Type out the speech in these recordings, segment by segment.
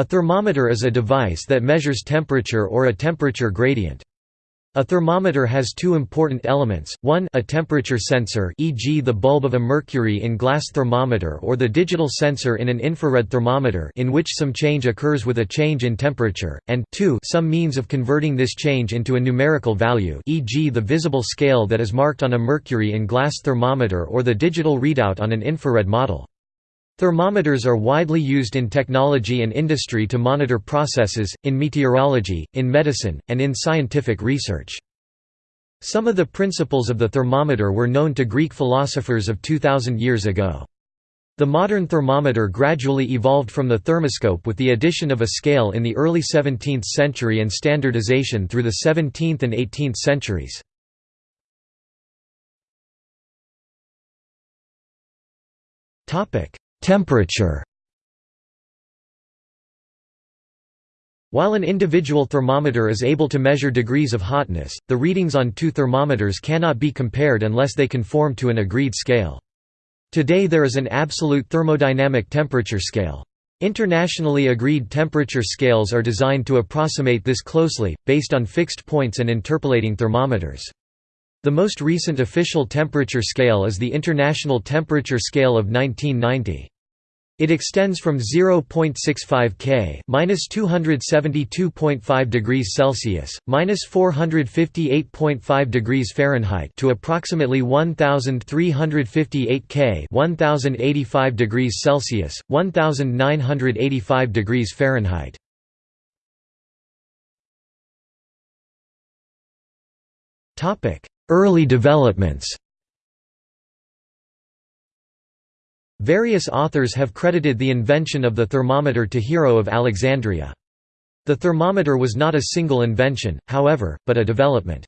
A thermometer is a device that measures temperature or a temperature gradient. A thermometer has two important elements, one a temperature sensor e.g. the bulb of a mercury in glass thermometer or the digital sensor in an infrared thermometer in which some change occurs with a change in temperature, and two some means of converting this change into a numerical value e.g. the visible scale that is marked on a mercury in glass thermometer or the digital readout on an infrared model. Thermometers are widely used in technology and industry to monitor processes, in meteorology, in medicine, and in scientific research. Some of the principles of the thermometer were known to Greek philosophers of 2000 years ago. The modern thermometer gradually evolved from the thermoscope with the addition of a scale in the early 17th century and standardization through the 17th and 18th centuries. Temperature While an individual thermometer is able to measure degrees of hotness, the readings on two thermometers cannot be compared unless they conform to an agreed scale. Today there is an absolute thermodynamic temperature scale. Internationally agreed temperature scales are designed to approximate this closely, based on fixed points and interpolating thermometers. The most recent official temperature scale is the International Temperature Scale of 1990. It extends from 0.65 K (-272.5 degrees Celsius, (-458.5 degrees Fahrenheit) to approximately 1,358 K (1,085 degrees Celsius, 1,985 degrees Fahrenheit). Early developments Various authors have credited the invention of the thermometer to Hero of Alexandria. The thermometer was not a single invention, however, but a development.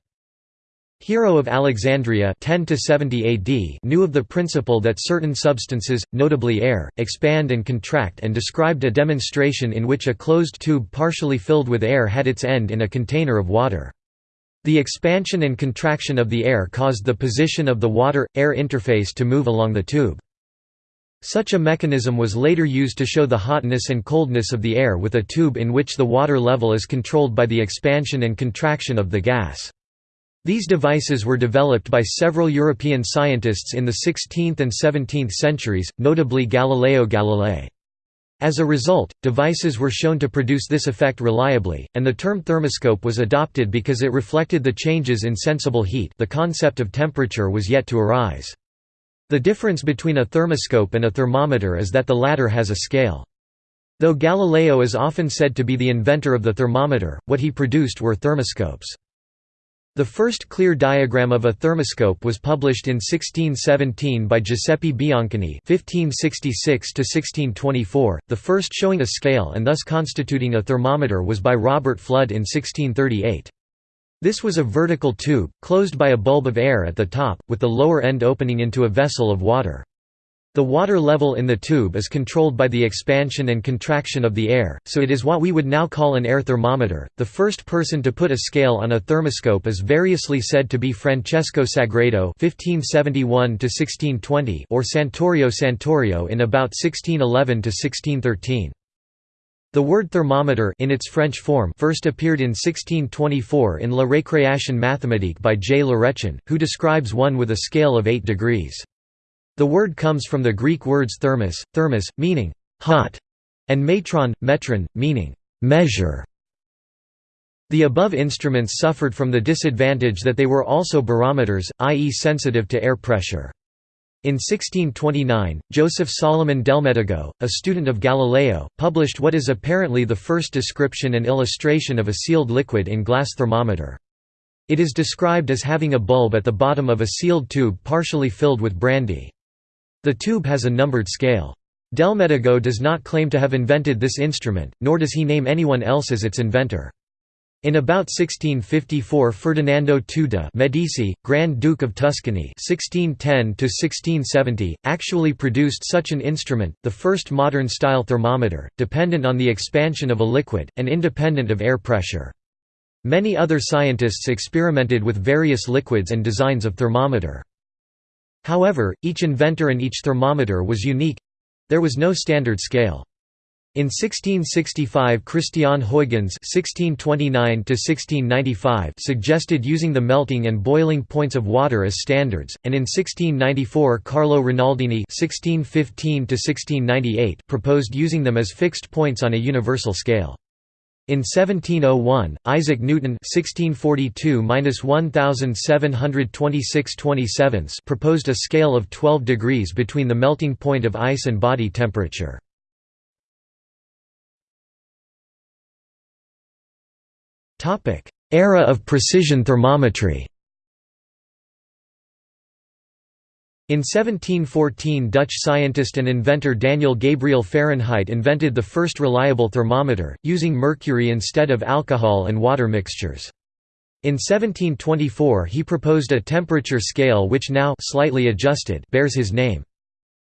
Hero of Alexandria 10 AD knew of the principle that certain substances, notably air, expand and contract and described a demonstration in which a closed tube partially filled with air had its end in a container of water. The expansion and contraction of the air caused the position of the water-air interface to move along the tube. Such a mechanism was later used to show the hotness and coldness of the air with a tube in which the water level is controlled by the expansion and contraction of the gas. These devices were developed by several European scientists in the 16th and 17th centuries, notably Galileo Galilei. As a result, devices were shown to produce this effect reliably, and the term thermoscope was adopted because it reflected the changes in sensible heat the concept of temperature was yet to arise. The difference between a thermoscope and a thermometer is that the latter has a scale. Though Galileo is often said to be the inventor of the thermometer, what he produced were thermoscopes. The first clear diagram of a thermoscope was published in 1617 by Giuseppe Biancani (1566–1624). The first showing a scale and thus constituting a thermometer was by Robert Fludd in 1638. This was a vertical tube, closed by a bulb of air at the top, with the lower end opening into a vessel of water. The water level in the tube is controlled by the expansion and contraction of the air, so it is what we would now call an air thermometer. The first person to put a scale on a thermoscope is variously said to be Francesco Sagredo (1571–1620) or Santorio Santorio in about 1611–1613. The word thermometer in its French form first appeared in 1624 in La Récréation mathématique by J. Lorentz, who describes one with a scale of 8 degrees. The word comes from the Greek words thermos, thermos, meaning hot, and metron, metron, meaning measure. The above instruments suffered from the disadvantage that they were also barometers, i.e. sensitive to air pressure. In 1629, Joseph Solomon Delmedigo, a student of Galileo, published what is apparently the first description and illustration of a sealed liquid in glass thermometer. It is described as having a bulb at the bottom of a sealed tube partially filled with brandy. The tube has a numbered scale. Delmedigo does not claim to have invented this instrument, nor does he name anyone else as its inventor. In about 1654 Ferdinando de' Medici, Grand Duke of Tuscany 1610 actually produced such an instrument, the first modern-style thermometer, dependent on the expansion of a liquid, and independent of air pressure. Many other scientists experimented with various liquids and designs of thermometer. However, each inventor and each thermometer was unique—there was no standard scale. In 1665 Christian Huygens (1629–1695) suggested using the melting and boiling points of water as standards, and in 1694 Carlo Rinaldini (1615–1698) proposed using them as fixed points on a universal scale. In 1701, Isaac Newton (1642–1726 proposed a scale of 12 degrees between the melting point of ice and body temperature. Era of precision thermometry In 1714 Dutch scientist and inventor Daniel Gabriel Fahrenheit invented the first reliable thermometer, using mercury instead of alcohol and water mixtures. In 1724 he proposed a temperature scale which now slightly adjusted bears his name.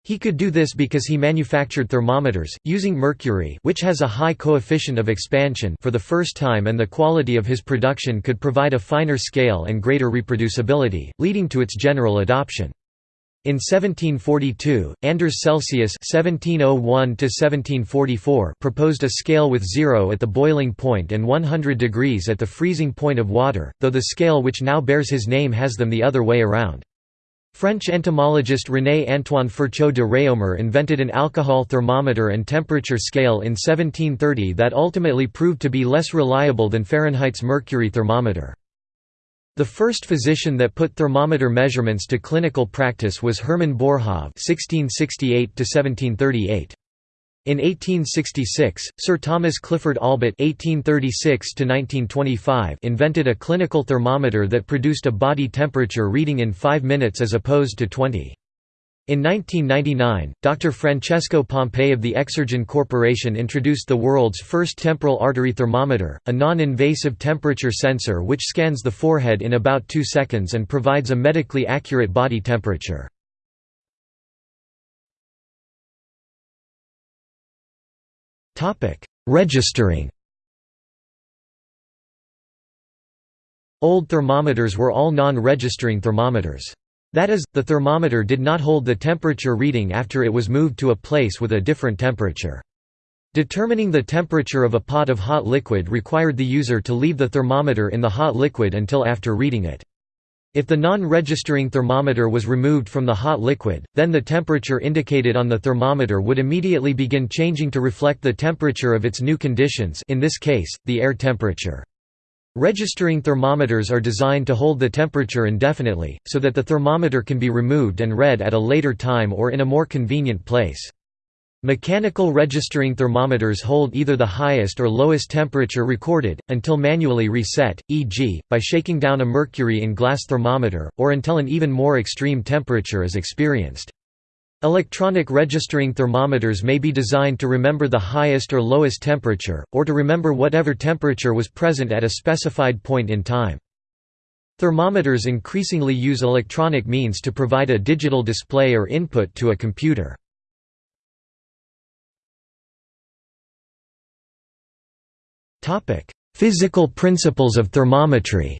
He could do this because he manufactured thermometers, using mercury which has a high coefficient of expansion for the first time and the quality of his production could provide a finer scale and greater reproducibility, leading to its general adoption. In 1742, Anders Celsius (1701–1744) proposed a scale with zero at the boiling point and 100 degrees at the freezing point of water, though the scale which now bears his name has them the other way around. French entomologist René-Antoine Ferchault de Réaumur invented an alcohol thermometer and temperature scale in 1730 that ultimately proved to be less reliable than Fahrenheit's mercury thermometer. The first physician that put thermometer measurements to clinical practice was Hermann Boerhaave (1668–1738). In 1866, Sir Thomas Clifford Allbutt (1836–1925) invented a clinical thermometer that produced a body temperature reading in 5 minutes as opposed to 20. In 1999, Dr. Francesco Pompei of the Exergen Corporation introduced the world's first temporal artery thermometer, a non-invasive temperature sensor which scans the forehead in about 2 seconds and provides a medically accurate body temperature. Registering Old thermometers were all non-registering thermometers. That is, the thermometer did not hold the temperature reading after it was moved to a place with a different temperature. Determining the temperature of a pot of hot liquid required the user to leave the thermometer in the hot liquid until after reading it. If the non-registering thermometer was removed from the hot liquid, then the temperature indicated on the thermometer would immediately begin changing to reflect the temperature of its new conditions in this case, the air temperature. Registering thermometers are designed to hold the temperature indefinitely, so that the thermometer can be removed and read at a later time or in a more convenient place. Mechanical registering thermometers hold either the highest or lowest temperature recorded, until manually reset, e.g., by shaking down a mercury in glass thermometer, or until an even more extreme temperature is experienced. Electronic registering thermometers may be designed to remember the highest or lowest temperature, or to remember whatever temperature was present at a specified point in time. Thermometers increasingly use electronic means to provide a digital display or input to a computer. Physical principles of thermometry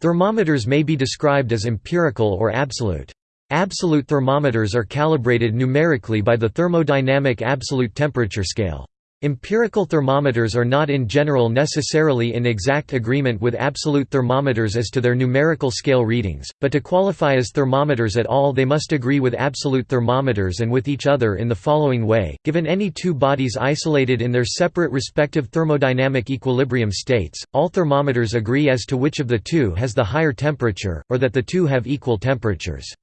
Thermometers may be described as empirical or absolute. Absolute thermometers are calibrated numerically by the thermodynamic absolute temperature scale. Empirical thermometers are not in general necessarily in exact agreement with absolute thermometers as to their numerical scale readings, but to qualify as thermometers at all they must agree with absolute thermometers and with each other in the following way, given any two bodies isolated in their separate respective thermodynamic equilibrium states, all thermometers agree as to which of the two has the higher temperature, or that the two have equal temperatures.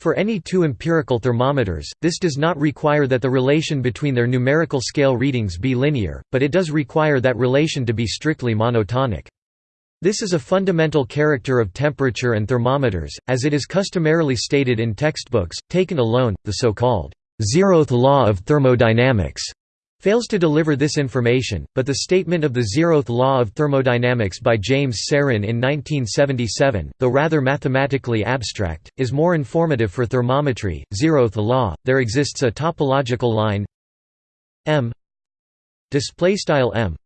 For any two empirical thermometers, this does not require that the relation between their numerical scale readings be linear, but it does require that relation to be strictly monotonic. This is a fundamental character of temperature and thermometers, as it is customarily stated in textbooks, taken alone, the so-called zeroth law of thermodynamics fails to deliver this information, but the statement of the zeroth law of thermodynamics by James Serrin in 1977, though rather mathematically abstract, is more informative for thermometry. Zeroth law, there exists a topological line m m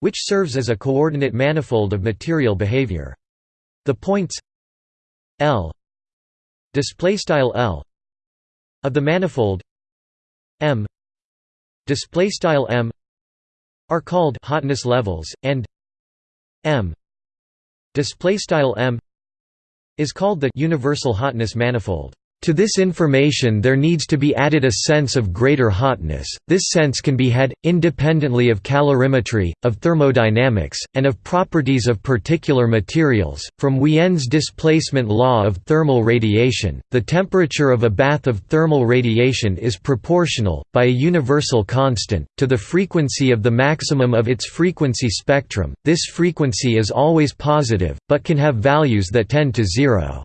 which serves as a coordinate manifold of material behavior. The points L display style L of the manifold m display style m are called hotness levels and m display style m is called the universal hotness manifold to this information there needs to be added a sense of greater hotness, this sense can be had, independently of calorimetry, of thermodynamics, and of properties of particular materials. From Wien's displacement law of thermal radiation, the temperature of a bath of thermal radiation is proportional, by a universal constant, to the frequency of the maximum of its frequency spectrum. This frequency is always positive, but can have values that tend to zero.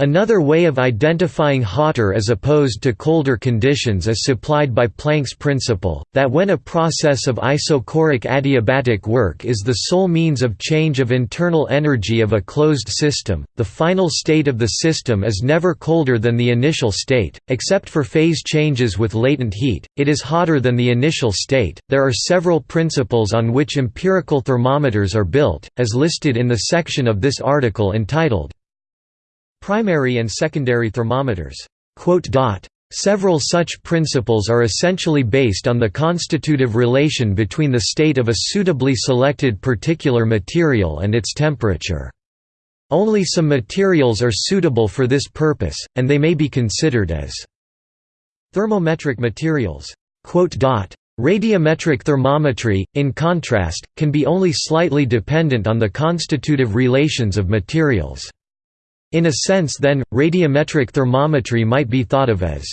Another way of identifying hotter as opposed to colder conditions is supplied by Planck's principle, that when a process of isochoric adiabatic work is the sole means of change of internal energy of a closed system, the final state of the system is never colder than the initial state, except for phase changes with latent heat, it is hotter than the initial state. There are several principles on which empirical thermometers are built, as listed in the section of this article entitled Primary and secondary thermometers. Several such principles are essentially based on the constitutive relation between the state of a suitably selected particular material and its temperature. Only some materials are suitable for this purpose, and they may be considered as thermometric materials. Radiometric thermometry, in contrast, can be only slightly dependent on the constitutive relations of materials. In a sense then, radiometric thermometry might be thought of as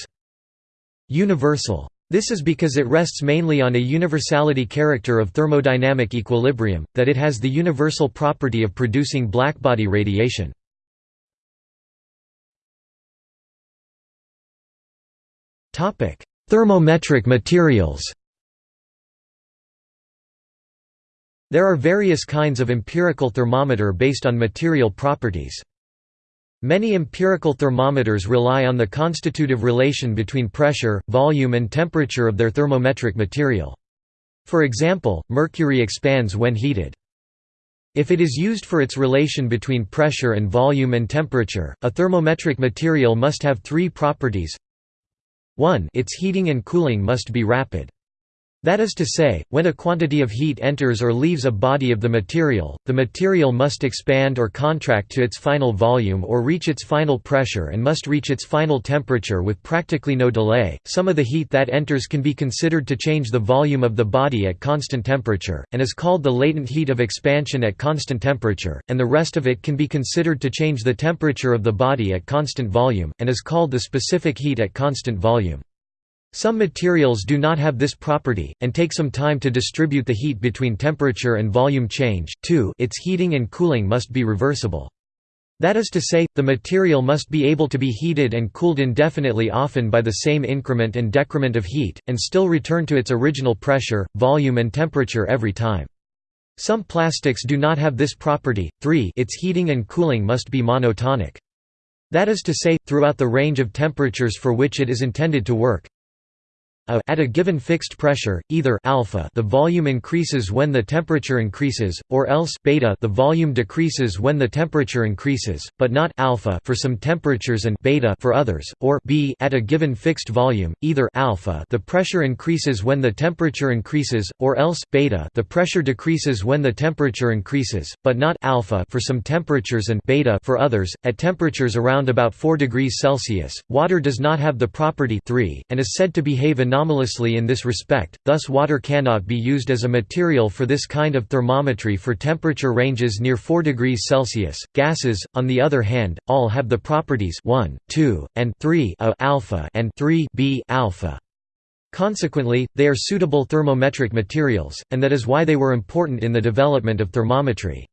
universal. This is because it rests mainly on a universality character of thermodynamic equilibrium, that it has the universal property of producing blackbody radiation. Thermometric materials There are various kinds of empirical thermometer based on material properties. Many empirical thermometers rely on the constitutive relation between pressure, volume and temperature of their thermometric material. For example, mercury expands when heated. If it is used for its relation between pressure and volume and temperature, a thermometric material must have three properties 1 its heating and cooling must be rapid. That is to say, when a quantity of heat enters or leaves a body of the material, the material must expand or contract to its final volume or reach its final pressure and must reach its final temperature with practically no delay. Some of the heat that enters can be considered to change the volume of the body at constant temperature, and is called the latent heat of expansion at constant temperature, and the rest of it can be considered to change the temperature of the body at constant volume, and is called the specific heat at constant volume. Some materials do not have this property, and take some time to distribute the heat between temperature and volume change 2 its heating and cooling must be reversible. That is to say, the material must be able to be heated and cooled indefinitely often by the same increment and decrement of heat, and still return to its original pressure, volume and temperature every time. Some plastics do not have this property. 3 its heating and cooling must be monotonic. That is to say, throughout the range of temperatures for which it is intended to work, a at a given fixed pressure, either alpha the volume increases when the temperature increases, or else beta the volume decreases when the temperature increases, but not alpha for some temperatures and beta for others, or b at a given fixed volume, either alpha the pressure increases when the temperature increases, or else beta the pressure decreases when the temperature increases, but not alpha for some temperatures and beta for others. At temperatures around about 4 degrees Celsius, water does not have the property 3, and is said to behave anomalously in this respect, thus water cannot be used as a material for this kind of thermometry for temperature ranges near 4 degrees Celsius. Gases, on the other hand, all have the properties 1, 2, and 3 a alpha and 3 b alpha. Consequently, they are suitable thermometric materials, and that is why they were important in the development of thermometry.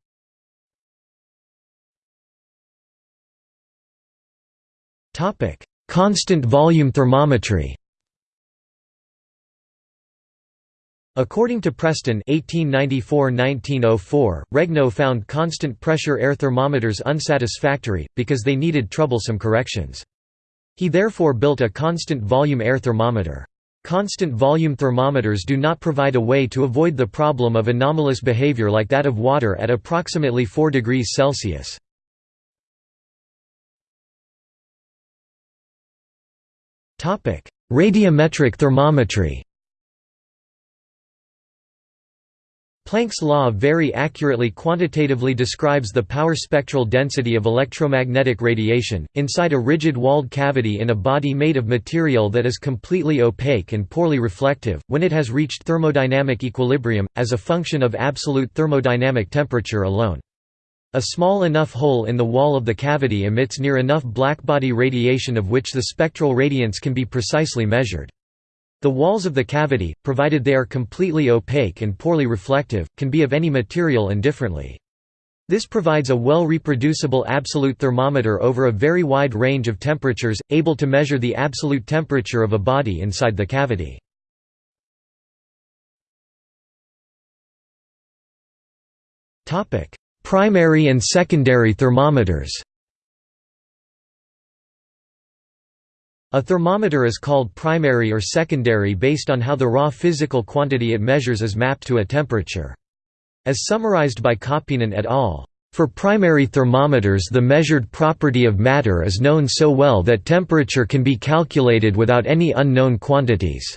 Constant volume thermometry According to Preston 1894–1904, Regnault found constant pressure air thermometers unsatisfactory, because they needed troublesome corrections. He therefore built a constant volume air thermometer. Constant volume thermometers do not provide a way to avoid the problem of anomalous behavior like that of water at approximately 4 degrees Celsius. Radiometric thermometry Planck's law very accurately quantitatively describes the power spectral density of electromagnetic radiation, inside a rigid walled cavity in a body made of material that is completely opaque and poorly reflective, when it has reached thermodynamic equilibrium, as a function of absolute thermodynamic temperature alone. A small enough hole in the wall of the cavity emits near enough blackbody radiation of which the spectral radiance can be precisely measured. The walls of the cavity, provided they are completely opaque and poorly reflective, can be of any material indifferently. This provides a well-reproducible absolute thermometer over a very wide range of temperatures, able to measure the absolute temperature of a body inside the cavity. Primary and secondary thermometers A thermometer is called primary or secondary based on how the raw physical quantity it measures is mapped to a temperature. As summarized by Kauppinen et al. For primary thermometers the measured property of matter is known so well that temperature can be calculated without any unknown quantities.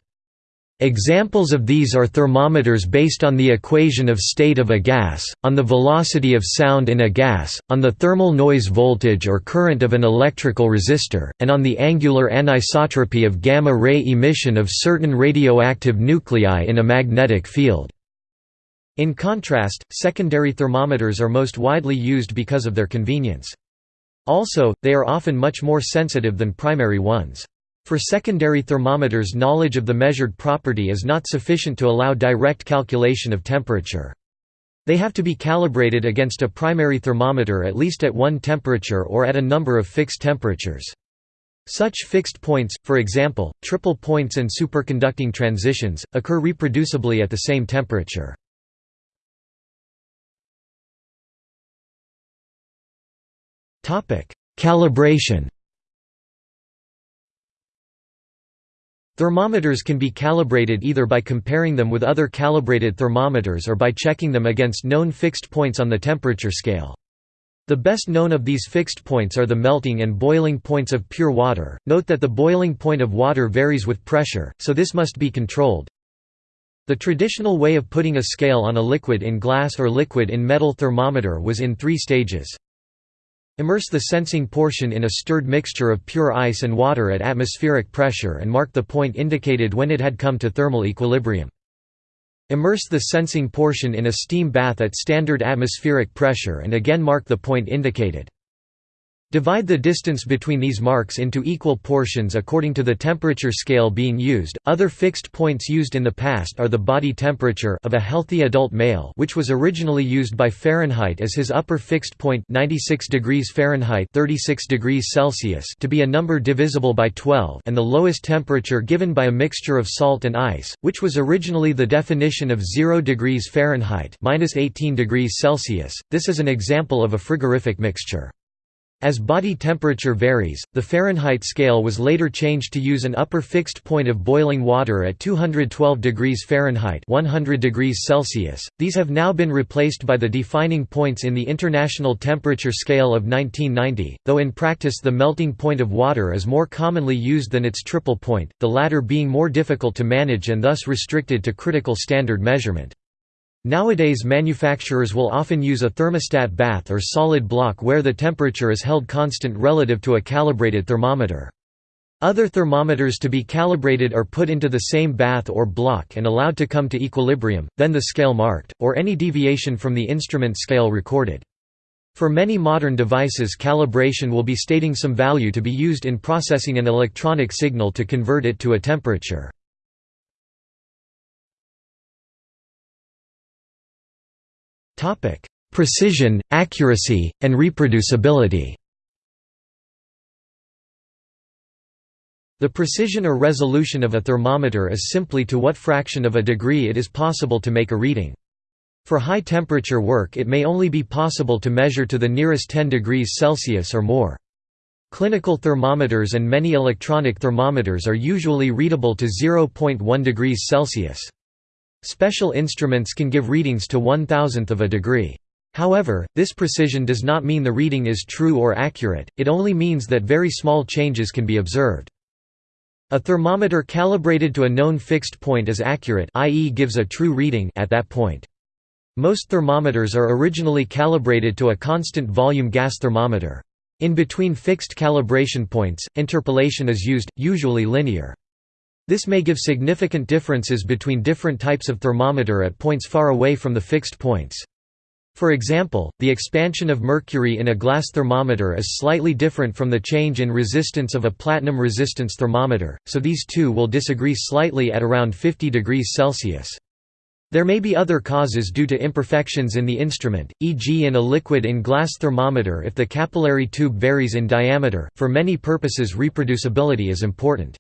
Examples of these are thermometers based on the equation of state of a gas, on the velocity of sound in a gas, on the thermal noise voltage or current of an electrical resistor, and on the angular anisotropy of gamma-ray emission of certain radioactive nuclei in a magnetic field. In contrast, secondary thermometers are most widely used because of their convenience. Also, they are often much more sensitive than primary ones. For secondary thermometers knowledge of the measured property is not sufficient to allow direct calculation of temperature. They have to be calibrated against a primary thermometer at least at one temperature or at a number of fixed temperatures. Such fixed points, for example, triple points and superconducting transitions, occur reproducibly at the same temperature. Calibration Thermometers can be calibrated either by comparing them with other calibrated thermometers or by checking them against known fixed points on the temperature scale. The best known of these fixed points are the melting and boiling points of pure water. Note that the boiling point of water varies with pressure, so this must be controlled. The traditional way of putting a scale on a liquid in glass or liquid in metal thermometer was in three stages. Immerse the sensing portion in a stirred mixture of pure ice and water at atmospheric pressure and mark the point indicated when it had come to thermal equilibrium. Immerse the sensing portion in a steam bath at standard atmospheric pressure and again mark the point indicated. Divide the distance between these marks into equal portions according to the temperature scale being used. Other fixed points used in the past are the body temperature of a healthy adult male, which was originally used by Fahrenheit as his upper fixed point 96 degrees Fahrenheit 36 degrees Celsius to be a number divisible by 12, and the lowest temperature given by a mixture of salt and ice, which was originally the definition of 0 degrees Fahrenheit minus 18 degrees Celsius. This is an example of a frigorific mixture. As body temperature varies, the Fahrenheit scale was later changed to use an upper fixed point of boiling water at 212 degrees Fahrenheit 100 degrees Celsius. These have now been replaced by the defining points in the International Temperature Scale of 1990, though in practice the melting point of water is more commonly used than its triple point, the latter being more difficult to manage and thus restricted to critical standard measurement. Nowadays manufacturers will often use a thermostat bath or solid block where the temperature is held constant relative to a calibrated thermometer. Other thermometers to be calibrated are put into the same bath or block and allowed to come to equilibrium, then the scale marked, or any deviation from the instrument scale recorded. For many modern devices calibration will be stating some value to be used in processing an electronic signal to convert it to a temperature. Precision, accuracy, and reproducibility The precision or resolution of a thermometer is simply to what fraction of a degree it is possible to make a reading. For high temperature work it may only be possible to measure to the nearest 10 degrees Celsius or more. Clinical thermometers and many electronic thermometers are usually readable to 0.1 degrees Celsius. Special instruments can give readings to one thousandth of a degree. However, this precision does not mean the reading is true or accurate, it only means that very small changes can be observed. A thermometer calibrated to a known fixed point is accurate i.e. gives a true reading at that point. Most thermometers are originally calibrated to a constant volume gas thermometer. In between fixed calibration points, interpolation is used, usually linear. This may give significant differences between different types of thermometer at points far away from the fixed points. For example, the expansion of mercury in a glass thermometer is slightly different from the change in resistance of a platinum resistance thermometer, so these two will disagree slightly at around 50 degrees Celsius. There may be other causes due to imperfections in the instrument, e.g. in a liquid in glass thermometer if the capillary tube varies in diameter. For many purposes reproducibility is important.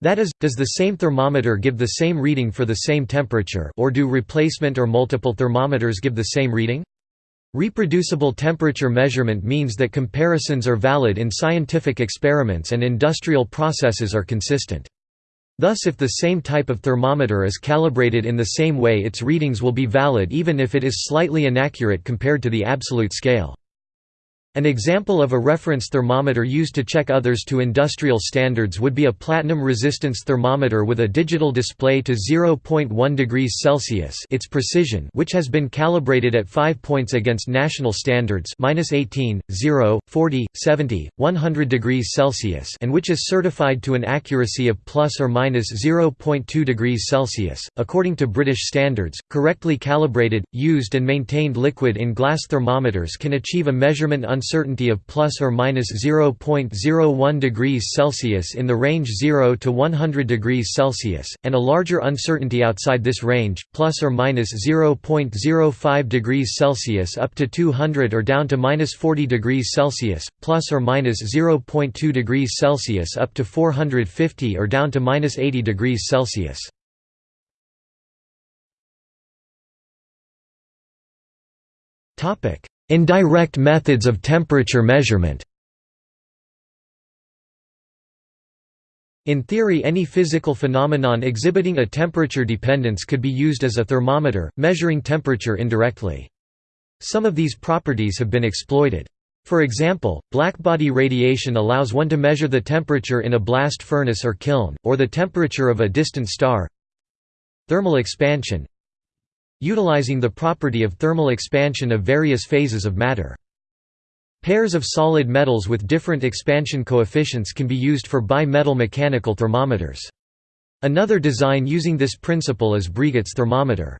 That is, does the same thermometer give the same reading for the same temperature or do replacement or multiple thermometers give the same reading? Reproducible temperature measurement means that comparisons are valid in scientific experiments and industrial processes are consistent. Thus if the same type of thermometer is calibrated in the same way its readings will be valid even if it is slightly inaccurate compared to the absolute scale. An example of a reference thermometer used to check others to industrial standards would be a platinum resistance thermometer with a digital display to 0.1 degrees Celsius its precision which has been calibrated at 5 points against national standards -18, 0, 40, 70, 100 degrees Celsius and which is certified to an accuracy of plus or minus 0.2 degrees Celsius. According to British standards, correctly calibrated, used and maintained liquid in glass thermometers can achieve a measurement uncertainty of plus or minus 0.01 degrees Celsius in the range 0 to 100 degrees Celsius, and a larger uncertainty outside this range, plus or minus 0.05 degrees Celsius up to 200 or down to minus 40 degrees Celsius, plus or minus 0.2 degrees Celsius up to 450 or down to minus 80 degrees Celsius. Topic Indirect methods of temperature measurement In theory any physical phenomenon exhibiting a temperature dependence could be used as a thermometer, measuring temperature indirectly. Some of these properties have been exploited. For example, blackbody radiation allows one to measure the temperature in a blast furnace or kiln, or the temperature of a distant star. Thermal expansion utilizing the property of thermal expansion of various phases of matter. Pairs of solid metals with different expansion coefficients can be used for bi-metal mechanical thermometers. Another design using this principle is Breguet's thermometer.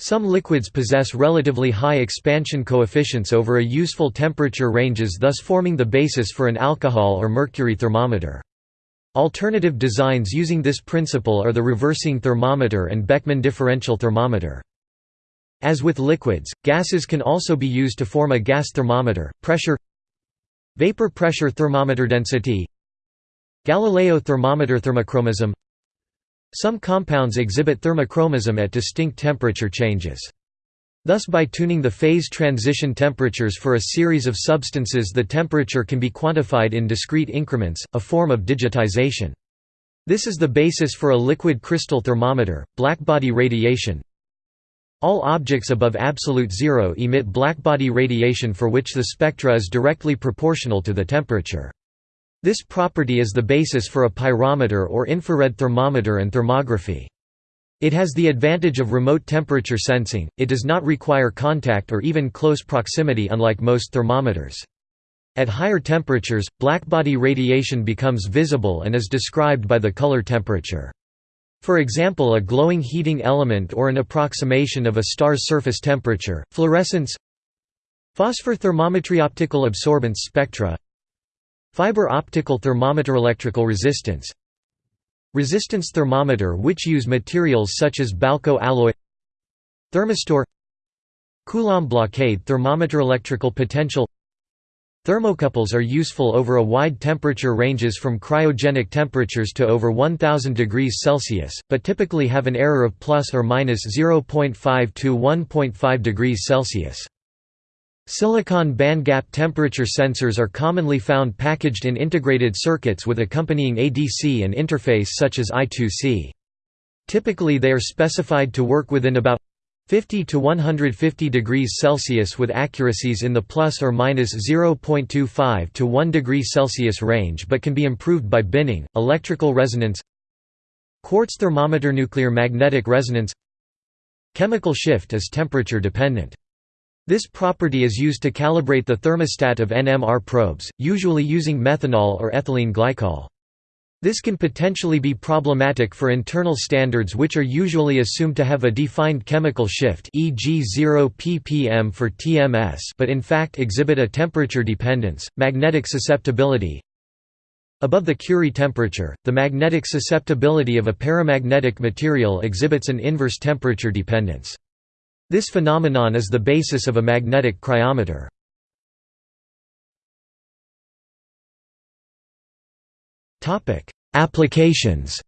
Some liquids possess relatively high expansion coefficients over a useful temperature ranges thus forming the basis for an alcohol or mercury thermometer. Alternative designs using this principle are the reversing thermometer and Beckmann differential thermometer. As with liquids, gases can also be used to form a gas thermometer. Pressure Vapor pressure thermometer density Galileo thermometer thermochromism Some compounds exhibit thermochromism at distinct temperature changes. Thus by tuning the phase transition temperatures for a series of substances the temperature can be quantified in discrete increments, a form of digitization. This is the basis for a liquid crystal thermometer, blackbody radiation. All objects above absolute zero emit blackbody radiation for which the spectra is directly proportional to the temperature. This property is the basis for a pyrometer or infrared thermometer and thermography. It has the advantage of remote temperature sensing, it does not require contact or even close proximity unlike most thermometers. At higher temperatures, blackbody radiation becomes visible and is described by the color temperature. For example a glowing heating element or an approximation of a star's surface temperature, fluorescence Phosphor thermometry optical absorbance spectra Fiber optical thermometer electrical resistance Resistance thermometer which use materials such as Balco alloy Thermistor Coulomb blockade thermometer electrical potential Thermocouples are useful over a wide temperature ranges from cryogenic temperatures to over 1000 degrees Celsius, but typically have an error of plus or minus 0.5 to 1.5 degrees Celsius. Silicon bandgap temperature sensors are commonly found packaged in integrated circuits with accompanying ADC and interface such as I2C. Typically they are specified to work within about 50 to 150 degrees Celsius with accuracies in the plus or minus 0.25 to 1 degree Celsius range but can be improved by binning, electrical resonance Quartz thermometer Nuclear magnetic resonance Chemical shift is temperature dependent. This property is used to calibrate the thermostat of NMR probes, usually using methanol or ethylene glycol. This can potentially be problematic for internal standards which are usually assumed to have a defined chemical shift e.g. 0 ppm for TMS but in fact exhibit a temperature dependence, magnetic susceptibility. Above the Curie temperature, the magnetic susceptibility of a paramagnetic material exhibits an inverse temperature dependence. This phenomenon is the basis of a magnetic cryometer. Applications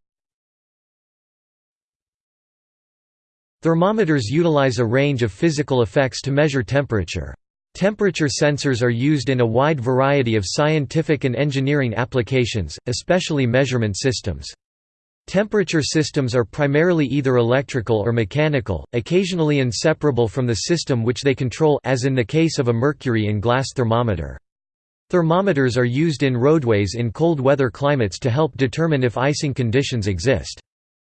Thermometers utilize a range of physical effects to measure temperature. Temperature sensors are used in a wide variety of scientific and engineering applications, especially measurement systems. Temperature systems are primarily either electrical or mechanical, occasionally inseparable from the system which they control as in the case of a mercury in glass thermometer. Thermometers are used in roadways in cold weather climates to help determine if icing conditions exist.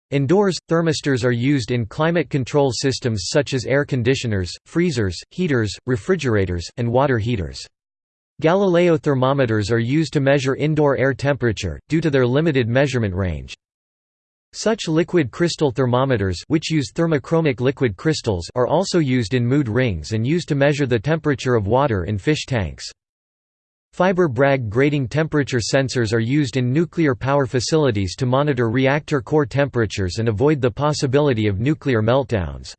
Indoors, thermistors are used in climate control systems such as air conditioners, freezers, heaters, refrigerators, and water heaters. Galileo thermometers are used to measure indoor air temperature, due to their limited measurement range. Such liquid crystal thermometers which use thermochromic liquid crystals are also used in mood rings and used to measure the temperature of water in fish tanks. Fiber Bragg grating temperature sensors are used in nuclear power facilities to monitor reactor core temperatures and avoid the possibility of nuclear meltdowns.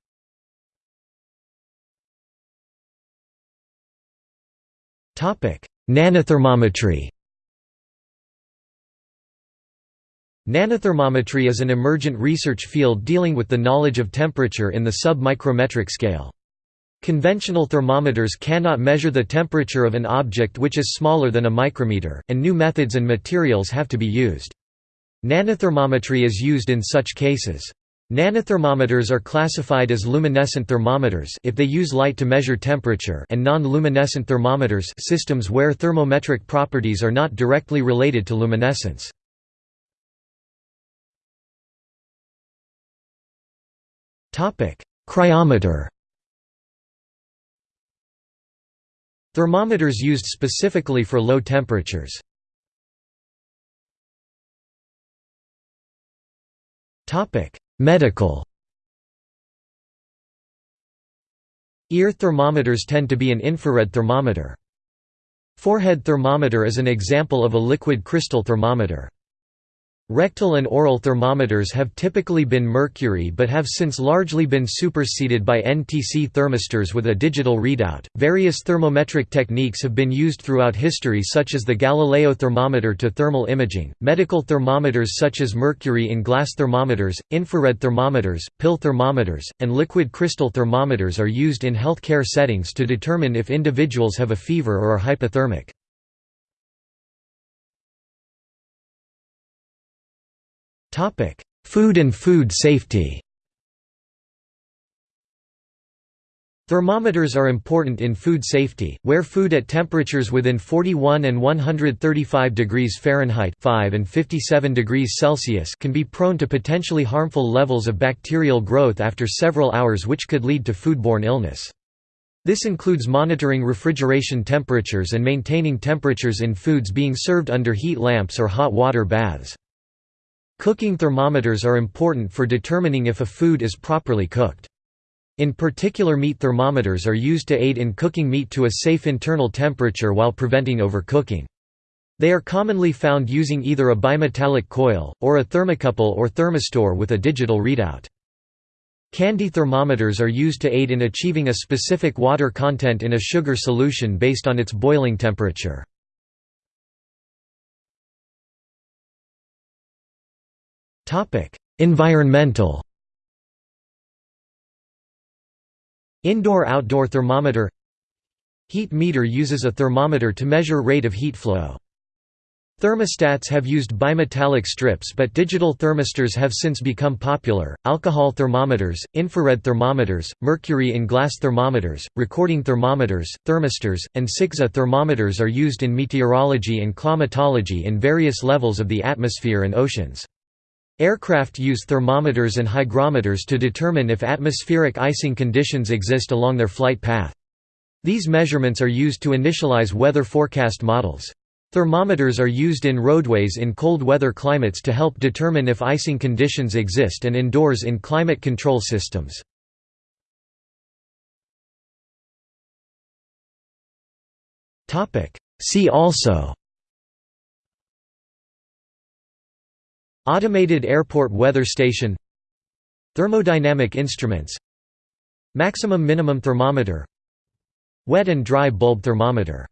Nanothermometry Nanothermometry is an emergent research field dealing with the knowledge of temperature in the sub-micrometric scale. Conventional thermometers cannot measure the temperature of an object which is smaller than a micrometer, and new methods and materials have to be used. Nanothermometry is used in such cases. Nanothermometers are classified as luminescent thermometers if they use light to measure temperature and non-luminescent thermometers systems where thermometric properties are not directly related to luminescence. Cryometer Thermometers used specifically for low temperatures. Medical Ear thermometers tend to be an infrared thermometer. Forehead thermometer is an example of a liquid crystal thermometer. Rectal and oral thermometers have typically been mercury but have since largely been superseded by NTC thermistors with a digital readout. Various thermometric techniques have been used throughout history, such as the Galileo thermometer to thermal imaging, medical thermometers such as mercury in glass thermometers, infrared thermometers, pill thermometers, and liquid crystal thermometers are used in healthcare settings to determine if individuals have a fever or are hypothermic. Topic: Food and food safety. Thermometers are important in food safety, where food at temperatures within 41 and 135 degrees Fahrenheit 5 and 57 degrees Celsius can be prone to potentially harmful levels of bacterial growth after several hours which could lead to foodborne illness. This includes monitoring refrigeration temperatures and maintaining temperatures in foods being served under heat lamps or hot water baths. Cooking thermometers are important for determining if a food is properly cooked. In particular meat thermometers are used to aid in cooking meat to a safe internal temperature while preventing overcooking. They are commonly found using either a bimetallic coil, or a thermocouple or thermistor with a digital readout. Candy thermometers are used to aid in achieving a specific water content in a sugar solution based on its boiling temperature. Environmental Indoor-outdoor thermometer Heat meter uses a thermometer to measure rate of heat flow. Thermostats have used bimetallic strips but digital thermistors have since become popular. Alcohol thermometers, infrared thermometers, mercury in glass thermometers, recording thermometers, thermistors, and Six's thermometers are used in meteorology and climatology in various levels of the atmosphere and oceans. Aircraft use thermometers and hygrometers to determine if atmospheric icing conditions exist along their flight path. These measurements are used to initialize weather forecast models. Thermometers are used in roadways in cold weather climates to help determine if icing conditions exist and indoors in climate control systems. See also Automated airport weather station. Thermodynamic instruments. Maximum minimum thermometer. Wet and dry bulb thermometer